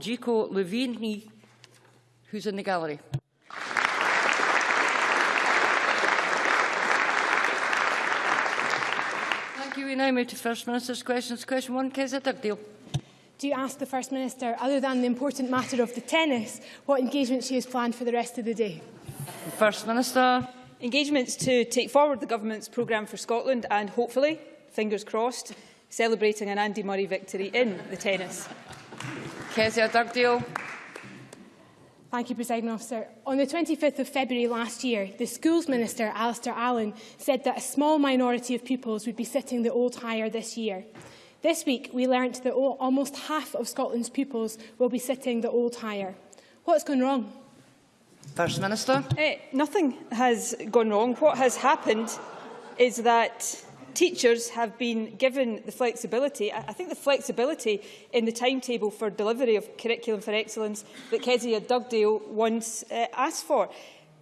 Gico Levini, who's in the gallery. Thank you. We now move to First Minister's questions. Question one, Kezia Dugdale. Do you ask the First Minister, other than the important matter of the tennis, what engagement she has planned for the rest of the day? First Minister. Engagements to take forward the Government's programme for Scotland and hopefully, fingers crossed, celebrating an Andy Murray victory in the tennis. Kezia Dugdale. Thank you, Presiding Officer. On the 25th of February last year, the Schools Minister, Alasdair Allan, said that a small minority of pupils would be sitting the old higher this year. This week, we learnt that almost half of Scotland's pupils will be sitting the old higher. What's gone wrong? First Minister. Uh, nothing has gone wrong. What has happened is that teachers have been given the flexibility, I think the flexibility in the timetable for delivery of Curriculum for Excellence that Kezia Dugdale once uh, asked for.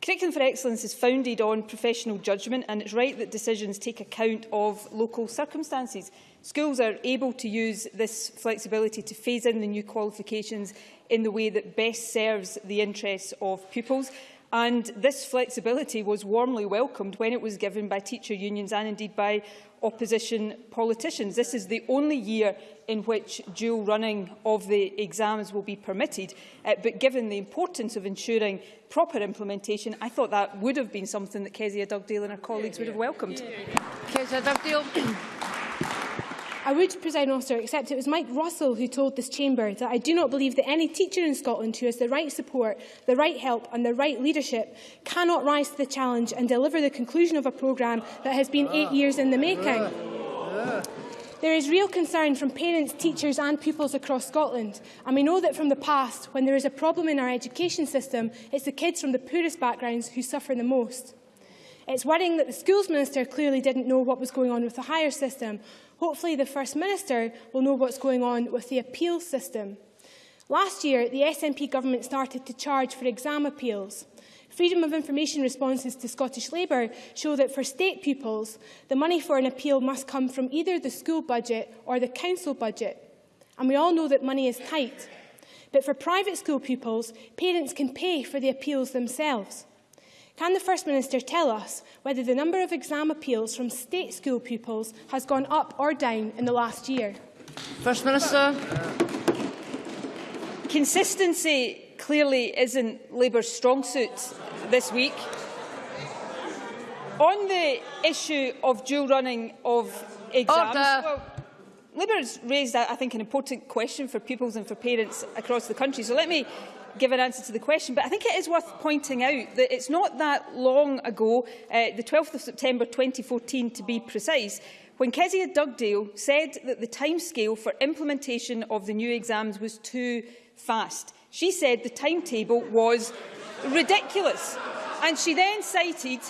Curriculum for Excellence is founded on professional judgment and it's right that decisions take account of local circumstances. Schools are able to use this flexibility to phase in the new qualifications in the way that best serves the interests of pupils. And this flexibility was warmly welcomed when it was given by teacher unions and indeed by opposition politicians. This is the only year in which dual running of the exams will be permitted. Uh, but given the importance of ensuring proper implementation, I thought that would have been something that Kezia Dugdale and her colleagues would have welcomed. Kezia Dugdale. I would, Presiding Officer, accept it was Mike Russell who told this chamber that I do not believe that any teacher in Scotland who has the right support, the right help and the right leadership cannot rise to the challenge and deliver the conclusion of a programme that has been eight years in the making. There is real concern from parents, teachers and pupils across Scotland, and we know that from the past, when there is a problem in our education system, it's the kids from the poorest backgrounds who suffer the most. It's worrying that the Schools Minister clearly didn't know what was going on with the higher system, Hopefully the First Minister will know what's going on with the appeals system. Last year, the SNP government started to charge for exam appeals. Freedom of Information responses to Scottish Labour show that for state pupils, the money for an appeal must come from either the school budget or the council budget. And we all know that money is tight. But for private school pupils, parents can pay for the appeals themselves. Can the First Minister tell us whether the number of exam appeals from state school pupils has gone up or down in the last year? First Minister. Consistency clearly isn't Labour's strong suit this week. On the issue of dual running of exams, well, Labour has raised, I think, an important question for pupils and for parents across the country. So let me give an answer to the question, but I think it is worth pointing out that it's not that long ago, uh, the 12th of September 2014 to be precise, when Kezia Dugdale said that the timescale for implementation of the new exams was too fast. She said the timetable was ridiculous. And she then cited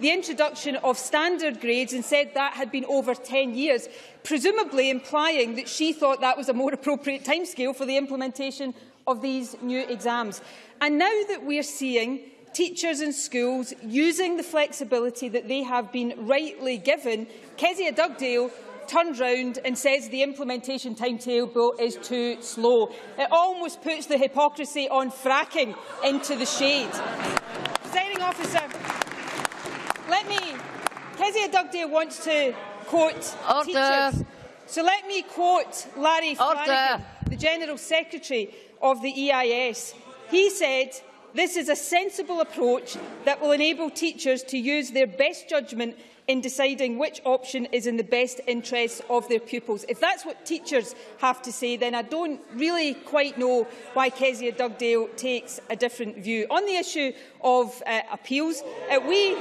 the introduction of standard grades and said that had been over 10 years, presumably implying that she thought that was a more appropriate timescale for the implementation of these new exams. And now that we are seeing teachers and schools using the flexibility that they have been rightly given, Kezia Dugdale turns round and says the implementation timetable is too slow. It almost puts the hypocrisy on fracking into the shade. Presiding officer, let me... Kezia Dugdale wants to quote Order. teachers. So let me quote Larry Flanagan, the General Secretary of the EIS. He said, this is a sensible approach that will enable teachers to use their best judgment in deciding which option is in the best interests of their pupils. If that's what teachers have to say, then I don't really quite know why Kezia Dugdale takes a different view. On the issue of uh, appeals, uh, we,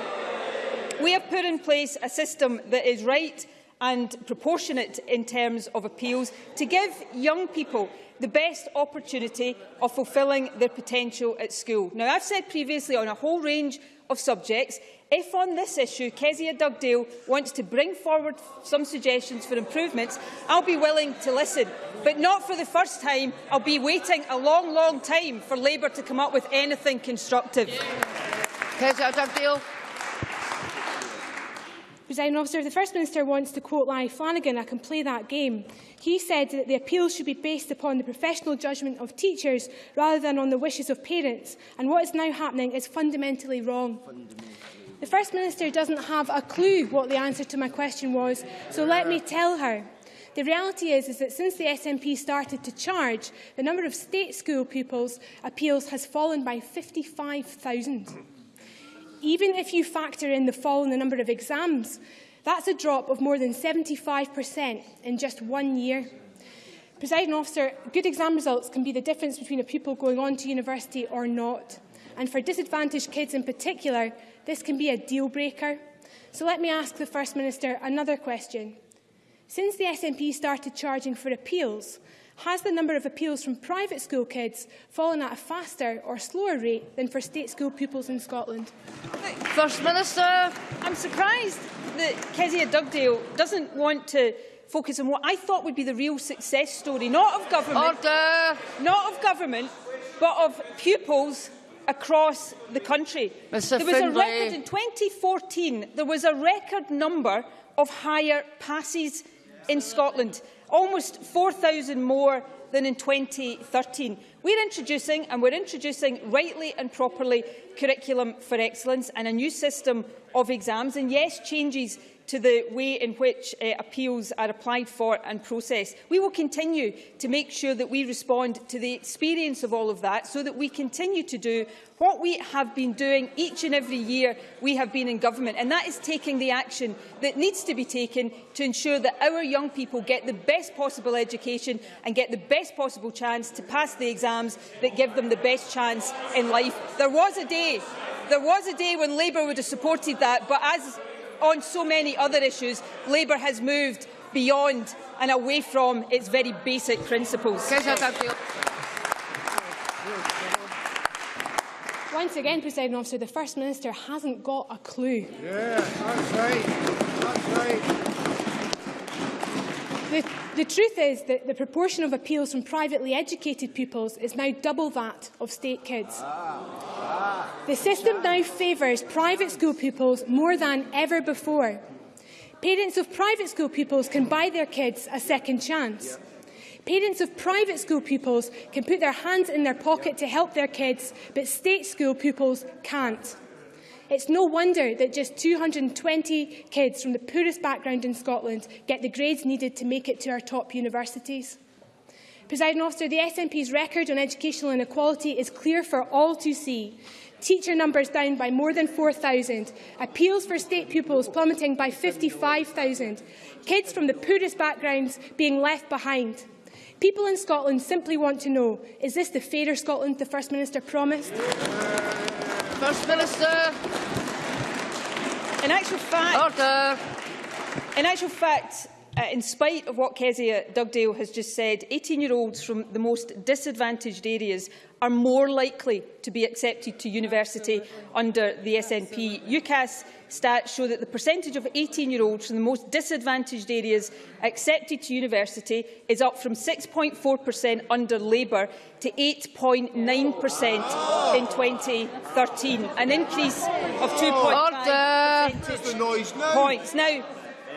we have put in place a system that is right and proportionate in terms of appeals to give young people the best opportunity of fulfilling their potential at school. Now, I've said previously on a whole range of subjects, if on this issue Kezia Dugdale wants to bring forward some suggestions for improvements, I'll be willing to listen. But not for the first time. I'll be waiting a long, long time for Labour to come up with anything constructive. Kezia Dugdale. Presiding officer, the First Minister wants to quote Larry Flanagan, I can play that game. He said that the appeals should be based upon the professional judgment of teachers rather than on the wishes of parents. And what is now happening is fundamentally wrong. Fundamentally. The First Minister doesn't have a clue what the answer to my question was, so let me tell her. The reality is, is that since the SNP started to charge, the number of state school pupils appeals has fallen by 55,000. Even if you factor in the fall in the number of exams, that's a drop of more than 75% in just one year. Presiding officer, good exam results can be the difference between a pupil going on to university or not. And for disadvantaged kids in particular, this can be a deal breaker. So let me ask the First Minister another question. Since the SNP started charging for appeals, has the number of appeals from private school kids fallen at a faster or slower rate than for state school pupils in Scotland? First Minister. I'm surprised that Kezia Dugdale doesn't want to focus on what I thought would be the real success story, not of government, Order. not of government, but of pupils across the country. Mr. There was Findlay. a record in 2014. There was a record number of higher passes in Scotland, almost 4,000 more than in 2013. We're introducing, and we're introducing rightly and properly, curriculum for excellence and a new system of exams, and yes, changes to the way in which uh, appeals are applied for and processed. We will continue to make sure that we respond to the experience of all of that so that we continue to do what we have been doing each and every year we have been in government, and that is taking the action that needs to be taken to ensure that our young people get the best possible education and get the best possible chance to pass the exams that give them the best chance in life. There was a day there was a day when Labour would have supported that, but as on so many other issues, Labour has moved beyond and away from its very basic principles. Once again, Presiding Officer, the First Minister hasn't got a clue. Yeah, that's right. That's right. The, the truth is that the proportion of appeals from privately educated pupils is now double that of state kids. Ah. The system now favours private school pupils more than ever before. Parents of private school pupils can buy their kids a second chance. Parents of private school pupils can put their hands in their pocket to help their kids, but state school pupils can't. It's no wonder that just 220 kids from the poorest background in Scotland get the grades needed to make it to our top universities. Presiding officer, the SNP's record on educational inequality is clear for all to see. Teacher numbers down by more than 4,000, appeals for state pupils plummeting by 55,000, kids from the poorest backgrounds being left behind. People in Scotland simply want to know, is this the fairer Scotland the First Minister promised? First Minister. In actual fact, Order. in actual fact, uh, in spite of what Kezia Dugdale has just said, 18-year-olds from the most disadvantaged areas are more likely to be accepted to university under the SNP. UCAS stats show that the percentage of 18-year-olds from the most disadvantaged areas accepted to university is up from 6.4% under Labour to 8.9% in 2013, an increase of 2.5 percentage points. Now,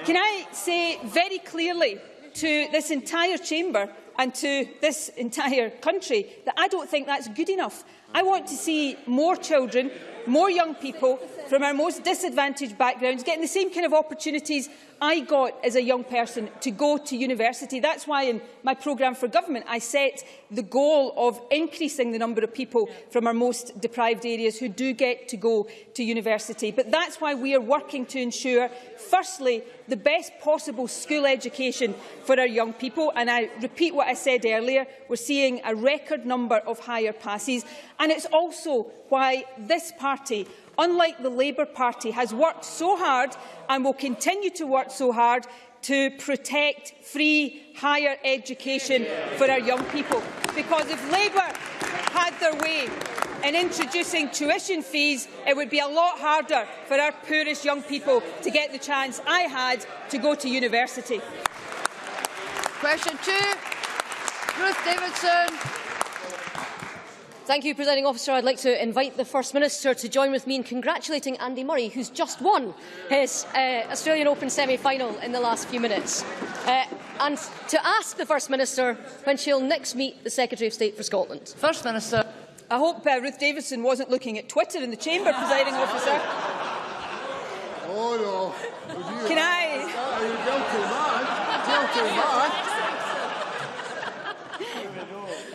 can I say very clearly to this entire chamber and to this entire country that I don't think that's good enough. I want to see more children, more young people from our most disadvantaged backgrounds getting the same kind of opportunities I got as a young person to go to university. That's why in my programme for government I set the goal of increasing the number of people from our most deprived areas who do get to go to university. But that's why we are working to ensure, firstly, the best possible school education for our young people. And I repeat what I said earlier, we're seeing a record number of higher passes. And it's also why this party unlike the Labour Party, has worked so hard and will continue to work so hard to protect free higher education for our young people. Because if Labour had their way in introducing tuition fees, it would be a lot harder for our poorest young people to get the chance I had to go to university. Question two. Ruth Davidson. Thank you, Presiding Officer. I'd like to invite the First Minister to join with me in congratulating Andy Murray, who's just won his uh, Australian Open semi-final in the last few minutes, uh, and to ask the First Minister when she'll next meet the Secretary of State for Scotland. First Minister. I hope uh, Ruth Davidson wasn't looking at Twitter in the chamber, presiding officer. Oh, no. Can I... Are you guilty, man? Guilty, man?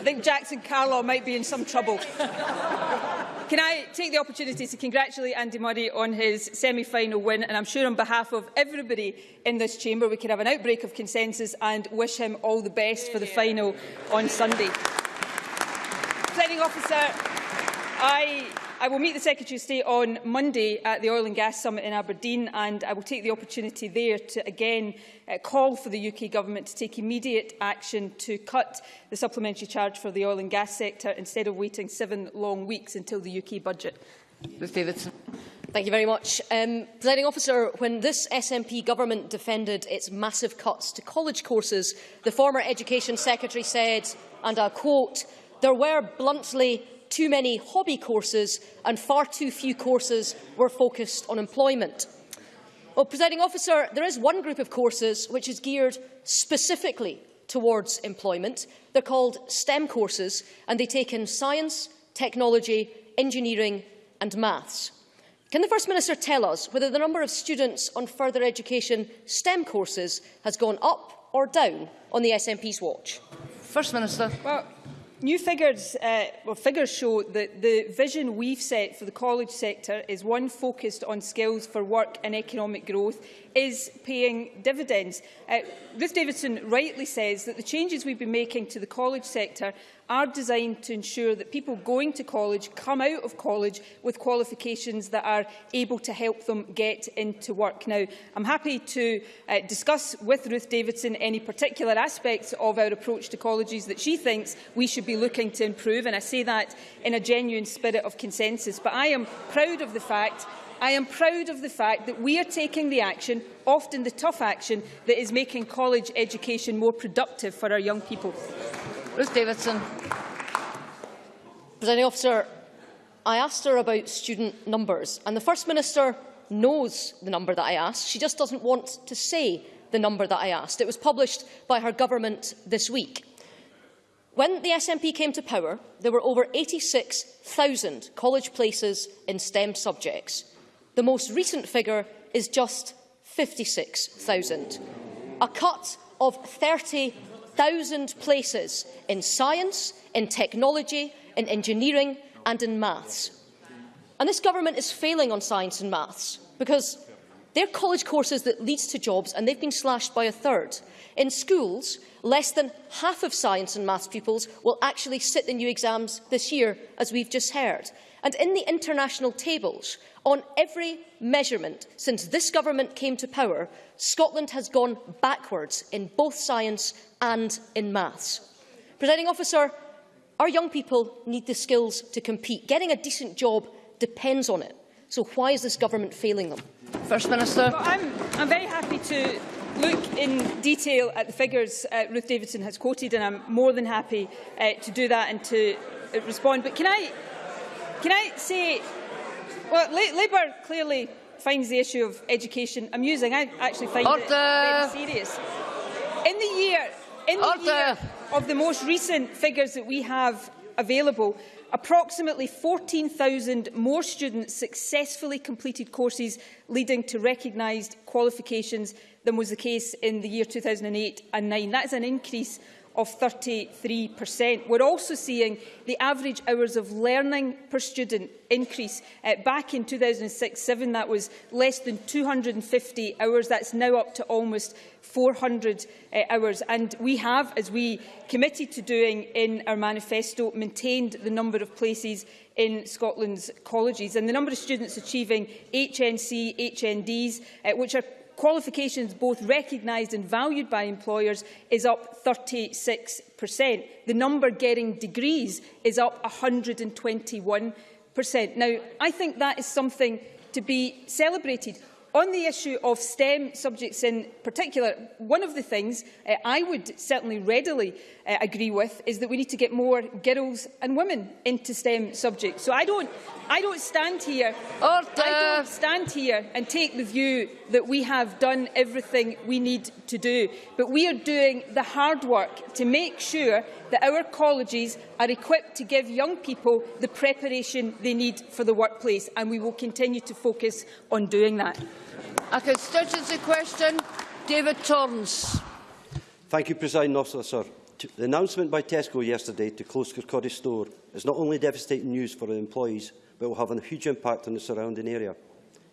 Think Jackson Carlaw might be in some trouble. Can I take the opportunity to congratulate Andy Murray on his semi-final win and I'm sure on behalf of everybody in this chamber we can have an outbreak of consensus and wish him all the best for the final on Sunday. Presiding officer, I I will meet the Secretary of State on Monday at the Oil and Gas Summit in Aberdeen and I will take the opportunity there to again uh, call for the UK Government to take immediate action to cut the supplementary charge for the oil and gas sector instead of waiting seven long weeks until the UK budget. Ruth Davidson. Thank you very much. Um, Presiding officer, when this SNP government defended its massive cuts to college courses, the former Education Secretary said, and I quote, there were bluntly too many hobby courses and far too few courses were focused on employment. Well, presiding officer, there is one group of courses which is geared specifically towards employment. They're called STEM courses and they take in science, technology, engineering and maths. Can the First Minister tell us whether the number of students on further education STEM courses has gone up or down on the SNP's watch? First Minister. Well, New figures, uh, well, figures show that the vision we've set for the college sector is one focused on skills for work and economic growth is paying dividends. Uh, Ruth Davidson rightly says that the changes we've been making to the college sector are designed to ensure that people going to college come out of college with qualifications that are able to help them get into work. Now, I'm happy to uh, discuss with Ruth Davidson any particular aspects of our approach to colleges that she thinks we should be looking to improve, and I say that in a genuine spirit of consensus. But I am proud of the fact I am proud of the fact that we are taking the action, often the tough action, that is making college education more productive for our young people. Ruth Davidson. Presiding officer, I asked her about student numbers, and the First Minister knows the number that I asked. She just doesn't want to say the number that I asked. It was published by her government this week. When the SNP came to power, there were over 86,000 college places in STEM subjects. The most recent figure is just 56,000. A cut of 30,000 places in science, in technology, in engineering and in maths. And this government is failing on science and maths because they're college courses that lead to jobs and they've been slashed by a third. In schools, less than half of science and maths pupils will actually sit the new exams this year, as we've just heard. And in the international tables, on every measurement since this government came to power, Scotland has gone backwards in both science and in maths. Presiding officer, our young people need the skills to compete. Getting a decent job depends on it. So why is this government failing them? First Minister. Well, I'm, I'm very happy to look in detail at the figures uh, Ruth Davidson has quoted, and I'm more than happy uh, to do that and to uh, respond. But can I, can I say, well, Labour clearly finds the issue of education amusing. I actually find Order. it very serious. In the year, in the year of the most recent figures that we have available, Approximately 14,000 more students successfully completed courses leading to recognised qualifications than was the case in the year 2008 and 9. That is an increase of 33%. We're also seeing the average hours of learning per student increase. Uh, back in 2006-07, that was less than 250 hours. That's now up to almost 400 uh, hours. And we have, as we committed to doing in our manifesto, maintained the number of places in Scotland's colleges. And the number of students achieving HNC, HNDs, uh, which are qualifications both recognised and valued by employers is up 36%. The number getting degrees is up 121%. Now, I think that is something to be celebrated. On the issue of STEM subjects in particular, one of the things uh, I would certainly readily uh, agree with is that we need to get more girls and women into STEM subjects. So I don't, I don't stand here. Order. I don't stand here and take the view that we have done everything we need to do, but we are doing the hard work to make sure that our colleges are equipped to give young people the preparation they need for the workplace, and we will continue to focus on doing that. A constituency question, David Torrance. Thank you, Presiding Officer. The announcement by Tesco yesterday to close Kirkcaldy store is not only devastating news for the employees, but will have a huge impact on the surrounding area.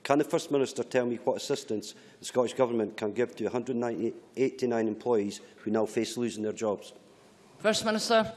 Can the First Minister tell me what assistance the Scottish Government can give to 189 employees who now face losing their jobs? First Minister.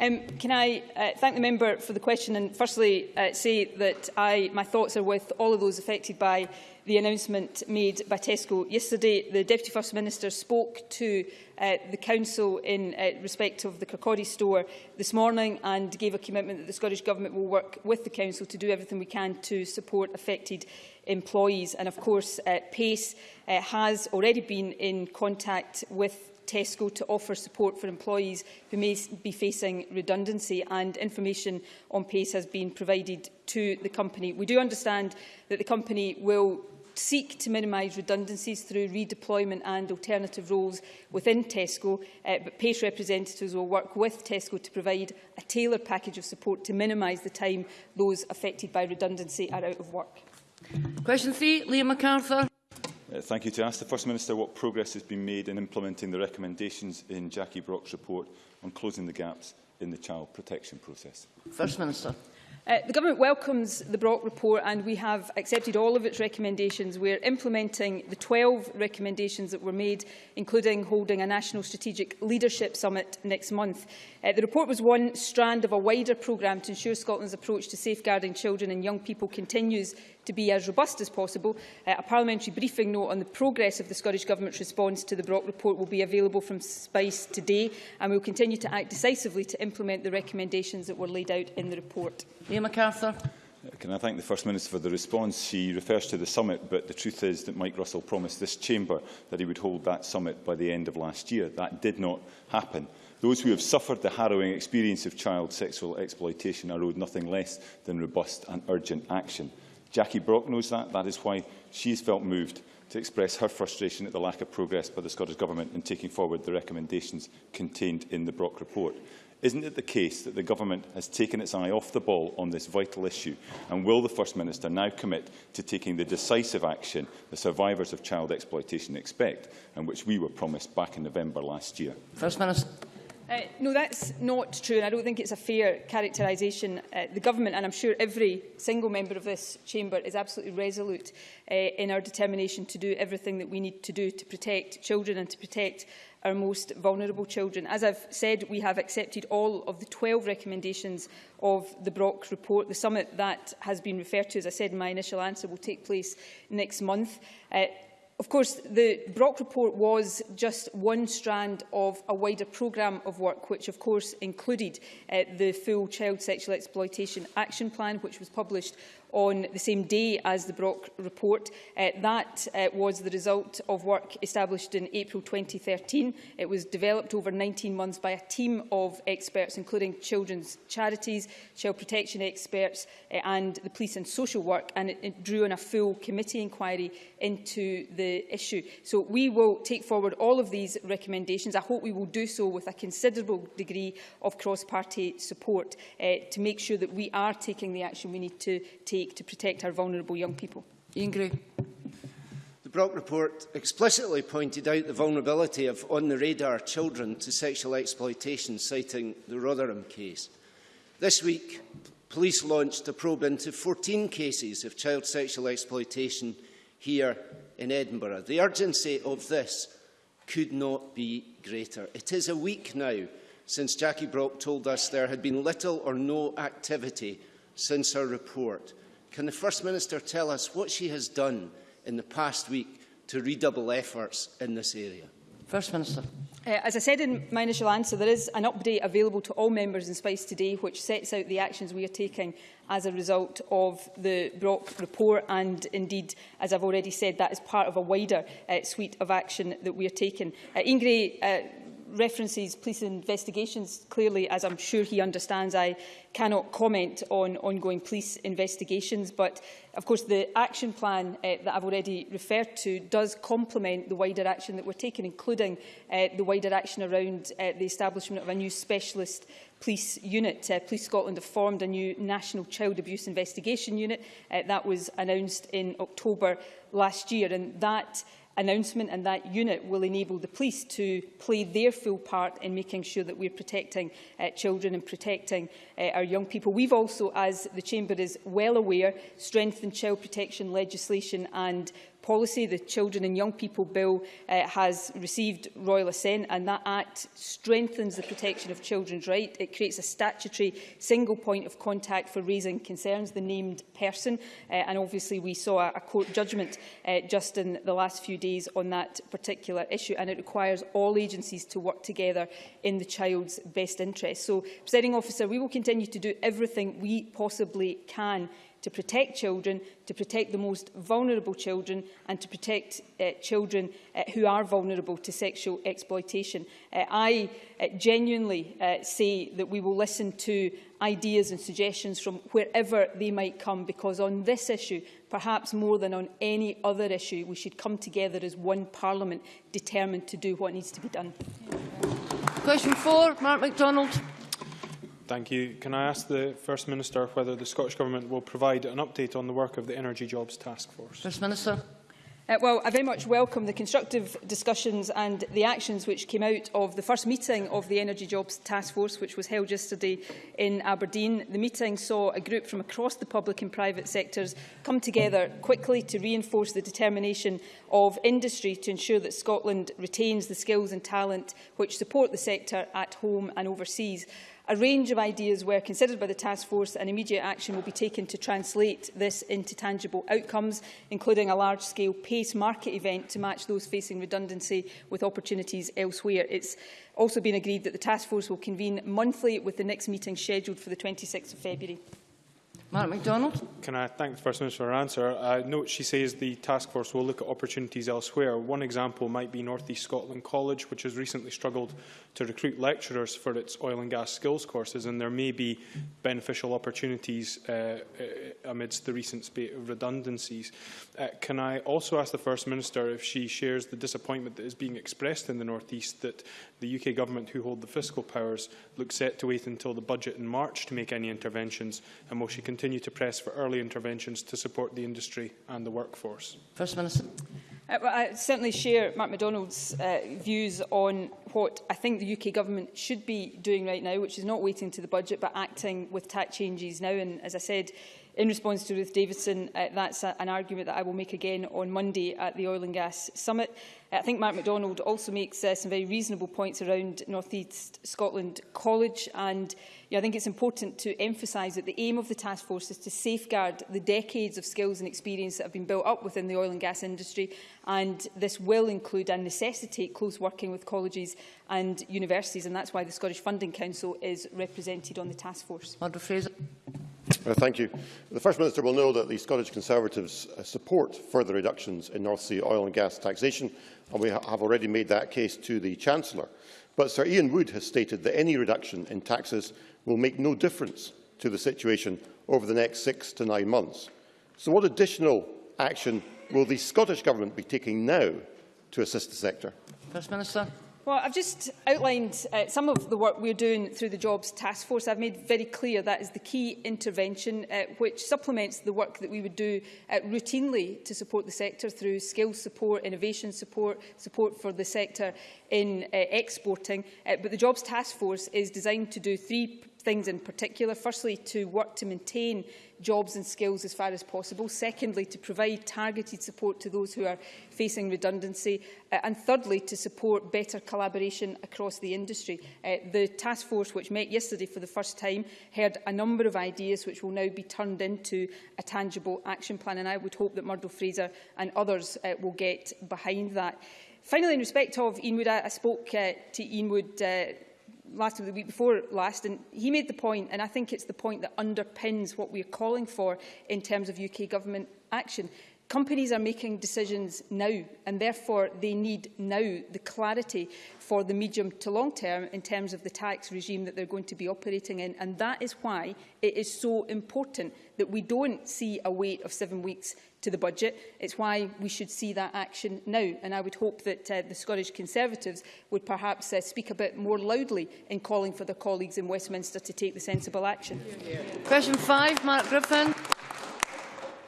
Um, can I uh, thank the member for the question and firstly uh, say that I, my thoughts are with all of those affected by the announcement made by Tesco yesterday. The Deputy First Minister spoke to uh, the Council in uh, respect of the Kirkcaldy store this morning and gave a commitment that the Scottish Government will work with the Council to do everything we can to support affected employees. And of course, uh, PACE uh, has already been in contact with Tesco to offer support for employees who may be facing redundancy and information on PACE has been provided to the company. We do understand that the company will seek to minimise redundancies through redeployment and alternative roles within Tesco, uh, but PACE representatives will work with Tesco to provide a tailored package of support to minimise the time those affected by redundancy are out of work. Question three, Liam McArthur. Uh, thank you. To ask the First Minister what progress has been made in implementing the recommendations in Jackie Brock's report on closing the gaps in the child protection process. First Minister. Uh, the Government welcomes the Brock report and we have accepted all of its recommendations. We are implementing the 12 recommendations that were made, including holding a National Strategic Leadership Summit next month. Uh, the report was one strand of a wider programme to ensure Scotland's approach to safeguarding children and young people continues to be as robust as possible. Uh, a parliamentary briefing note on the progress of the Scottish Government's response to the Brock report will be available from SPICE today and we will continue to act decisively to implement the recommendations that were laid out in the report. Liam McArthur. Can I thank the First Minister for the response? She refers to the summit, but the truth is that Mike Russell promised this chamber that he would hold that summit by the end of last year. That did not happen. Those who have suffered the harrowing experience of child sexual exploitation are owed nothing less than robust and urgent action. Jackie Brock knows that. That is why she has felt moved to express her frustration at the lack of progress by the Scottish Government in taking forward the recommendations contained in the Brock report. Isn't it the case that the Government has taken its eye off the ball on this vital issue? And will the First Minister now commit to taking the decisive action the survivors of child exploitation expect and which we were promised back in November last year? First Minister. Uh, no, that's not true, and I don't think it's a fair characterisation. Uh, the Government, and I'm sure every single member of this chamber, is absolutely resolute uh, in our determination to do everything that we need to do to protect children and to protect our most vulnerable children. As I've said, we have accepted all of the 12 recommendations of the Brock report. The summit that has been referred to, as I said in my initial answer, will take place next month. Uh, Of course, the Brock report was just one strand of a wider programme of work, which of course included uh, the full Child Sexual Exploitation Action Plan, which was published on the same day as the Brock report. Uh, that uh, was the result of work established in April 2013. It was developed over 19 months by a team of experts, including children's charities, child protection experts uh, and the police and social work, and it, it drew on a full committee inquiry into the issue. So we will take forward all of these recommendations. I hope we will do so with a considerable degree of cross-party support uh, to make sure that we are taking the action we need to take take to protect our vulnerable young people. Ian Gray. The Brock report explicitly pointed out the vulnerability of on-the-radar children to sexual exploitation, citing the Rotherham case. This week, police launched a probe into 14 cases of child sexual exploitation here in Edinburgh. The urgency of this could not be greater. It is a week now since Jackie Brock told us there had been little or no activity since her report. Can the First Minister tell us what she has done in the past week to redouble efforts in this area? First Minister. Uh, as I said in my initial answer, there is an update available to all members in Spice today which sets out the actions we are taking as a result of the Brock report and indeed, as I've already said, that is part of a wider uh, suite of action that we are taking. Uh, Ingray, uh, references police investigations. Clearly, as I'm sure he understands, I cannot comment on ongoing police investigations, but of course the action plan uh, that I've already referred to does complement the wider action that we're taking, including uh, the wider action around uh, the establishment of a new specialist police unit. Uh, police Scotland have formed a new National Child Abuse Investigation Unit. Uh, that was announced in October last year, and that announcement and that unit will enable the police to play their full part in making sure that we're protecting uh, children and protecting uh, our young people. We've also, as the Chamber is well aware, strengthened child protection legislation and policy. The Children and Young People Bill uh, has received royal assent and that Act strengthens the protection of children's rights. It creates a statutory single point of contact for raising concerns, the named person, uh, and obviously we saw a, a court judgment uh, just in the last few days on that particular issue and it requires all agencies to work together in the child's best interest. So, Presiding Officer, we will continue to do everything we possibly can to protect children, to protect the most vulnerable children and to protect uh, children uh, who are vulnerable to sexual exploitation. Uh, I uh, genuinely uh, say that we will listen to ideas and suggestions from wherever they might come because on this issue, perhaps more than on any other issue, we should come together as one Parliament determined to do what needs to be done. Question four, Mark McDonald. Thank you. Can I ask the First Minister whether the Scottish Government will provide an update on the work of the Energy Jobs Task Force? First Minister. Uh, well, I very much welcome the constructive discussions and the actions which came out of the first meeting of the Energy Jobs Task Force, which was held yesterday in Aberdeen. The meeting saw a group from across the public and private sectors come together quickly to reinforce the determination of industry to ensure that Scotland retains the skills and talent which support the sector at home and overseas. A range of ideas were considered by the task force and immediate action will be taken to translate this into tangible outcomes, including a large-scale PACE market event to match those facing redundancy with opportunities elsewhere. It's also been agreed that the task force will convene monthly with the next meeting scheduled for the 26th of February. Mark McDonald. Can I thank the First Minister for her answer? I note she says the task force will look at opportunities elsewhere. One example might be North East Scotland College, which has recently struggled to recruit lecturers for its oil and gas skills courses, and there may be beneficial opportunities uh, uh, amidst the recent spate of redundancies. Uh, can I also ask the First Minister if she shares the disappointment that is being expressed in the North East that the UK Government, who hold the fiscal powers, look set to wait until the budget in March to make any interventions, and will she continue continue to press for early interventions to support the industry and the workforce? First Minister. Uh, well, I certainly share Mark MacDonald's uh, views on what I think the UK government should be doing right now, which is not waiting to the budget but acting with tax changes now. And as I said, in response to Ruth Davidson, uh, that's a, an argument that I will make again on Monday at the Oil and Gas Summit. Uh, I think Mark McDonald also makes uh, some very reasonable points around North East Scotland College and know, I think it's important to emphasise that the aim of the task force is to safeguard the decades of skills and experience that have been built up within the oil and gas industry and this will include and necessitate close working with colleges and universities and that's why the Scottish Funding Council is represented on the task force. Fraser. Uh, thank you. The First Minister will know that the Scottish Conservatives uh, support further reductions in North Sea oil and gas taxation, and we ha have already made that case to the Chancellor. But Sir Ian Wood has stated that any reduction in taxes will make no difference to the situation over the next six to nine months. So what additional action will the Scottish Government be taking now to assist the sector? First Minister. Well, I've just outlined uh, some of the work we're doing through the Jobs Task Force. I've made very clear that is the key intervention uh, which supplements the work that we would do uh, routinely to support the sector through skills support, innovation support, support for the sector in uh, exporting. Uh, but the Jobs Task Force is designed to do three things in particular. Firstly, to work to maintain jobs and skills as far as possible. Secondly, to provide targeted support to those who are facing redundancy. Uh, and thirdly, to support better collaboration across the industry. Uh, the task force, which met yesterday for the first time, heard a number of ideas which will now be turned into a tangible action plan. And I would hope that Murdo Fraser and others uh, will get behind that. Finally, in respect of Ian Wood, I, I spoke uh, to Ian Wood uh, last week, the week before last, and he made the point, and I think it's the point that underpins what we're calling for in terms of UK government action. Companies are making decisions now, and therefore they need now the clarity for the medium to long term in terms of the tax regime that they're going to be operating in. And that is why it is so important that we don't see a wait of seven weeks to the budget. It's why we should see that action now. And I would hope that uh, the Scottish Conservatives would perhaps uh, speak a bit more loudly in calling for their colleagues in Westminster to take the sensible action. Yeah. Question five, Mark Griffin.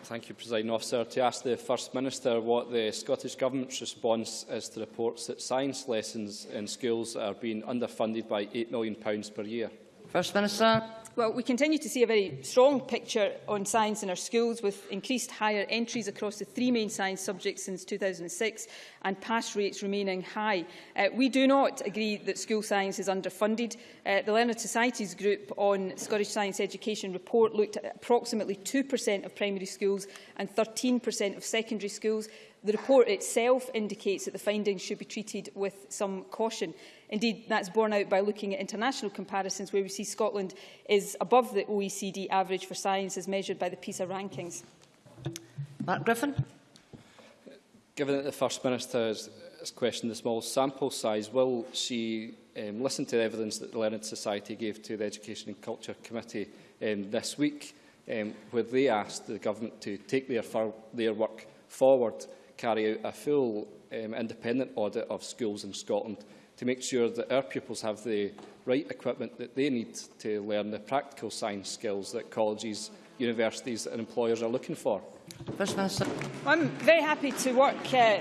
Thank you, Presiding Officer. To ask the First Minister what the Scottish Government's response is to reports that science lessons in schools are being underfunded by £8 million per year. First Minister. Well, we continue to see a very strong picture on science in our schools with increased higher entries across the three main science subjects since 2006 and pass rates remaining high. Uh, we do not agree that school science is underfunded. Uh, the Learned Societies Group on Scottish Science Education report looked at approximately 2% of primary schools and 13% of secondary schools. The report itself indicates that the findings should be treated with some caution. Indeed, that's borne out by looking at international comparisons where we see Scotland is above the OECD average for science as measured by the PISA rankings. Mark Griffin. Given that the First Minister has, has questioned the small sample size, will she um, listen to the evidence that the Learned Society gave to the Education and Culture Committee um, this week, um, where they asked the Government to take their, their work forward, carry out a full um, independent audit of schools in Scotland to make sure that our pupils have the right equipment that they need to learn the practical science skills that colleges, universities and employers are looking for. First Minister. I'm very happy to work uh,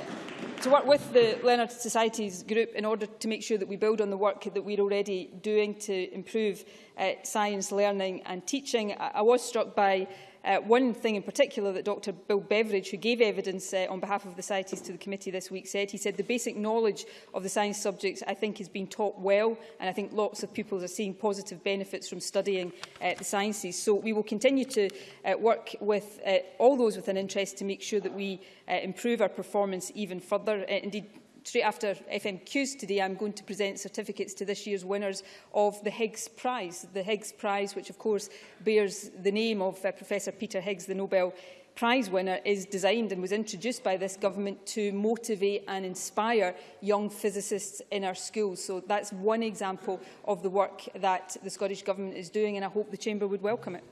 to work with the Learned Societies group in order to make sure that we build on the work that we're already doing to improve uh, science learning and teaching. I, I was struck by Uh, one thing in particular that Dr Bill Beveridge, who gave evidence uh, on behalf of the CITES to the committee this week, said, he said the basic knowledge of the science subjects, I think, has been taught well, and I think lots of pupils are seeing positive benefits from studying uh, the sciences. So we will continue to uh, work with uh, all those with an interest to make sure that we uh, improve our performance even further. Uh, indeed, straight after FMQs today, I'm going to present certificates to this year's winners of the Higgs Prize. The Higgs Prize, which of course bears the name of uh, Professor Peter Higgs, the Nobel Prize winner, is designed and was introduced by this government to motivate and inspire young physicists in our schools. So that's one example of the work that the Scottish Government is doing, and I hope the Chamber would welcome it.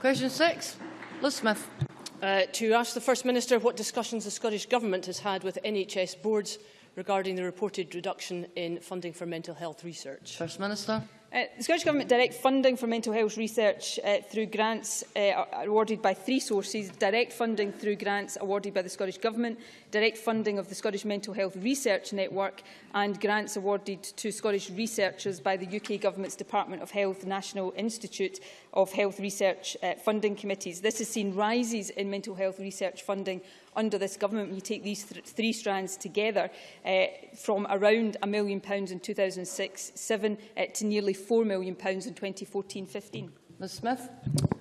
Question six, Liz Smith. Uh, to ask the First Minister what discussions the Scottish Government has had with NHS boards regarding the reported reduction in funding for mental health research. First Minister. Uh, the Scottish Government direct funding for mental health research uh, through grants uh, awarded by three sources. Direct funding through grants awarded by the Scottish Government, direct funding of the Scottish Mental Health Research Network and grants awarded to Scottish researchers by the UK Government's Department of Health National Institute of Health Research uh, Funding Committees. This has seen rises in mental health research funding under this government, when you take these th three strands together, uh, from around a million pounds in 2006-7 uh, to nearly £4 million pounds in 2014-15. Ms Smith.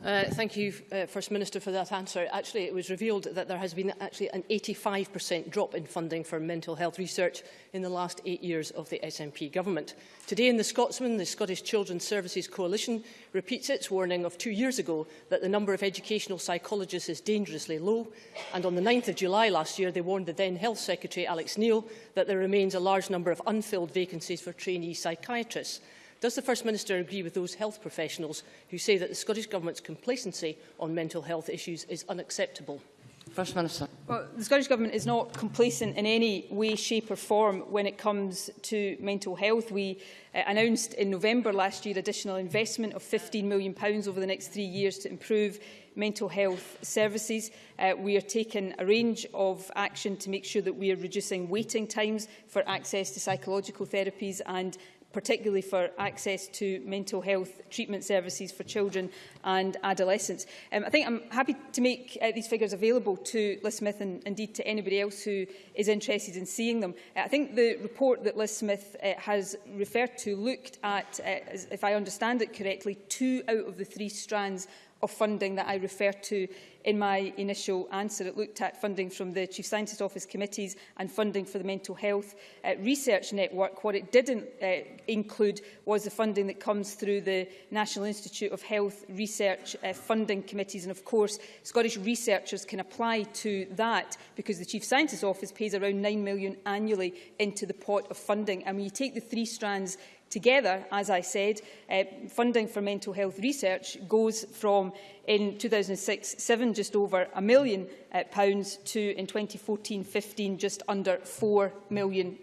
Uh, thank you, uh, First Minister, for that answer. Actually, it was revealed that there has been actually an 85% drop in funding for mental health research in the last eight years of the SNP government. Today in The Scotsman, the Scottish Children's Services Coalition repeats its warning of two years ago that the number of educational psychologists is dangerously low. And on the 9th of July last year, they warned the then Health Secretary, Alex Neil, that there remains a large number of unfilled vacancies for trainee psychiatrists. Does the First Minister agree with those health professionals who say that the Scottish Government's complacency on mental health issues is unacceptable? First Minister. Well, the Scottish Government is not complacent in any way, shape or form when it comes to mental health. We uh, announced in November last year additional investment of £15 million over the next three years to improve mental health services. Uh, we are taking a range of action to make sure that we are reducing waiting times for access to psychological therapies and particularly for access to mental health treatment services for children and adolescents. Um, I think I'm happy to make uh, these figures available to Liz Smith and indeed to anybody else who is interested in seeing them. Uh, I think the report that Liz Smith uh, has referred to looked at, uh, if I understand it correctly, two out of the three strands of funding that I refer to In my initial answer, it looked at funding from the Chief Scientist Office committees and funding for the Mental Health uh, Research Network. What it didn't uh, include was the funding that comes through the National Institute of Health Research uh, funding committees. And of course, Scottish researchers can apply to that because the Chief Scientist Office pays around £9 million annually into the pot of funding. And when you take the three strands Together, as I said, uh, funding for mental health research goes from, in 2006-7, just over a million uh, pounds to, in 2014-15, just under £4 million.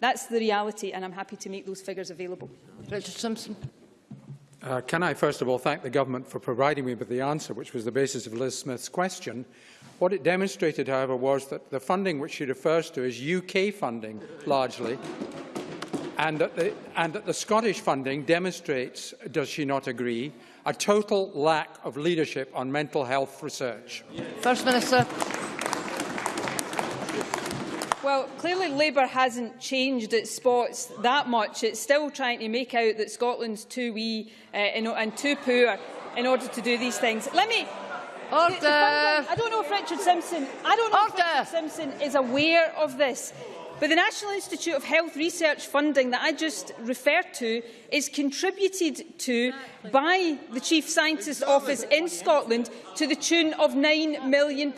That's the reality, and I'm happy to make those figures available. Richard Simpson. Uh, can I first of all thank the Government for providing me with the answer, which was the basis of Liz Smith's question. What it demonstrated, however, was that the funding which she refers to is UK funding, largely, and that, the, and that the Scottish funding demonstrates, does she not agree, a total lack of leadership on mental health research. First Minister. Well, clearly Labour hasn't changed its spots that much. It's still trying to make out that Scotland's too wee uh, and too poor in order to do these things. Let me Order. I don't know if Richard Simpson. I don't know Order. if Richard Simpson is aware of this. But the National Institute of Health Research funding that I just referred to is contributed to by the Chief Scientist's Office in Scotland to the tune of £9 million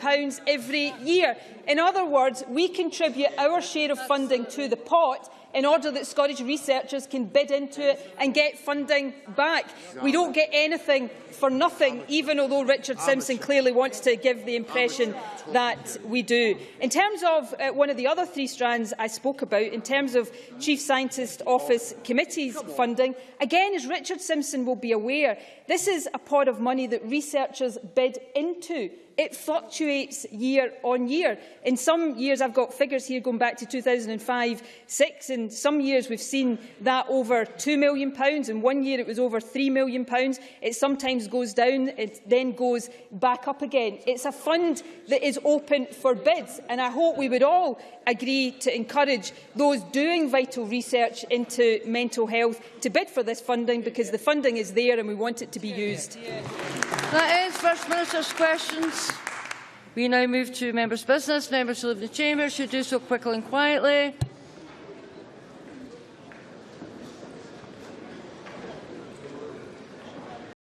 every year. In other words, we contribute our share of funding to the pot in order that Scottish researchers can bid into it and get funding back. We don't get anything for nothing, even although Richard Simpson clearly wants to give the impression that we do. In terms of uh, one of the other three strands I spoke about, in terms of Chief Scientist Office committees funding, again, as Richard Simpson will be aware, this is a pot of money that researchers bid into. It fluctuates year on year. In some years, I've got figures here going back to 2005-6. In some years, we've seen that over £2 million. In one year, it was over £3 million. It sometimes goes down, it then goes back up again. It's a fund that is open for bids, and I hope we would all agree to encourage those doing vital research into mental health to bid for this funding, because the funding is there and we want it to be used. That ends First Minister's questions. We now move to members' business. Members who leave the chamber should do so quickly and quietly.